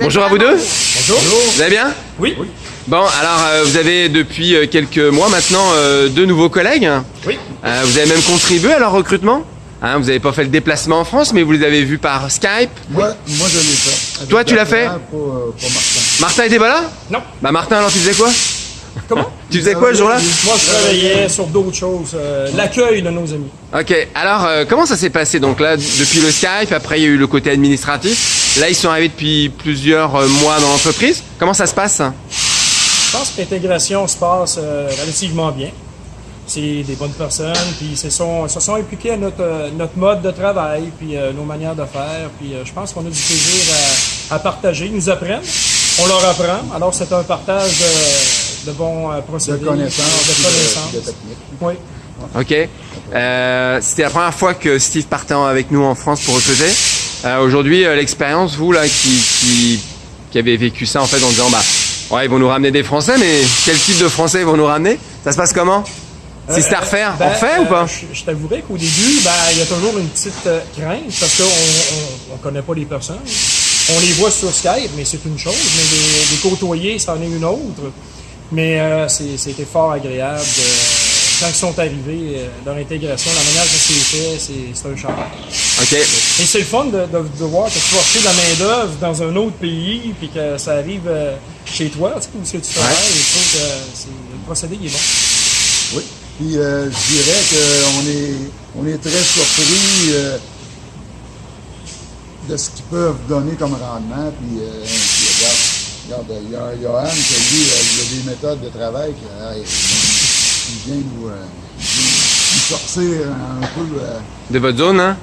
Bonjour à vous deux. Bonjour. Vous allez bien Oui. Bon, alors euh, vous avez depuis euh, quelques mois maintenant euh, deux nouveaux collègues. Oui. Vous avez même contribué à leur recrutement. Hein, vous n'avez pas fait le déplacement en France, mais vous les avez vus par Skype. Moi, moi je l'ai fait. Toi, tu l'as fait pas Martin. Martin était pas là Non. Bah Martin, alors tu faisais quoi Comment? Tu faisais quoi ce jour-là Moi, je travaillais sur d'autres choses. euh, L'accueil de nos amis. Ok, alors euh, comment ça s'est passé Donc là, depuis le Skype, après il y a eu le côté administratif. Là, ils sont arrivés depuis plusieurs euh, mois dans l'entreprise. Comment ça se passe? Je pense que l'intégration se passe euh, relativement bien. C'est des bonnes personnes, puis ils se sont, se sont impliqués à notre, euh, notre mode de travail, puis euh, nos manières de faire. Puis je pense qu'on a du plaisir à, à partager. Ils nous apprennent, on leur apprend. Alors c'est un partage de, de bons euh, De procédés, connaissances, de connaissances. de techniques. Oui. Ok. Euh, C'était la première fois que Steve partait avec nous en France pour recruter. Euh, Aujourd'hui, euh, l'expérience, vous là, qui, qui, qui avez vécu ça en fait en disant bah ouais, ils vont nous ramener des Français, mais quel type de Français ils vont nous ramener? Ça se passe comment? Si c'était à refaire, Ben, on refait ou euh, pas Je, je t'avouerais qu'au début, ben, il y a toujours une petite euh, crainte parce qu'on on, on connaît pas les personnes. On les voit sur Skype, mais c'est une chose, mais les, les côtoyer, c'en est une autre. Mais euh, c'était fort agréable. de- quand ils sont arrivés, euh, leur intégration, la manière que c'est fait, c'est un charme. Ok. Et c'est le fun de, de, de voir que tu vas acheter de la main-d'œuvre dans un autre pays, puis que ça arrive euh, chez toi, tu sais, où est-ce que tu travailles. Je trouve que c'est- le procédé il est bon. Oui. Puis euh, je dirais qu'on est, on est très surpris euh, de ce qu'ils peuvent donner comme rendement. Puis, euh, puis regarde, regarde, il y a Johan qui lui, euh, il a des méthodes de travail qui il vient nous, euh, nous sortir un peu. euh, De votre zone, hein?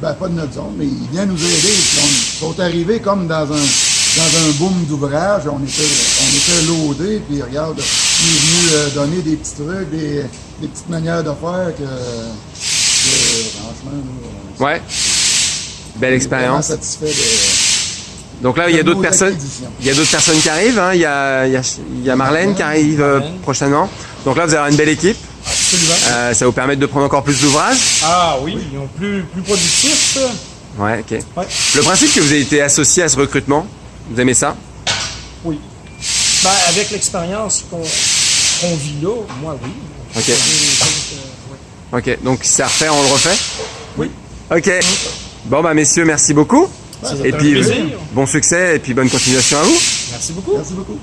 ben, pas de notre zone, mais il vient nous aider. Puis on, ils sont arrivés comme dans un, dans un boom d'ouvrage. On était, on était loadés, puis regarde, il est venu euh, donner des petits trucs, des, des petites manières de faire que, que, franchement, nous, Ouais. Belle expérience. satisfait de. Donc là, il y a d'autres personnes. Il y a d'autres personnes qui arrivent. Hein? Il, y a, il, y a, il y a Marlène qui arrive euh, Marlène. prochainement. Donc là, vous avez une belle équipe. Absolument. Euh, ça vous permettre de prendre encore plus d'ouvrages. Ah oui, ils ont plus, plus productifs, ça. Ouais, ok. Ouais. Le principe que vous avez été associé à ce recrutement, vous aimez ça? Oui. Ben, avec l'expérience qu'on qu'on vit là, moi, oui. Ok. Choses, euh, ouais. Ok, donc si à refaire, on le refait? Oui. Ok. Bon, bah messieurs, merci beaucoup. Ça Et un puis, plaisir. bon succès et puis bonne continuation à vous. Merci beaucoup. Merci beaucoup.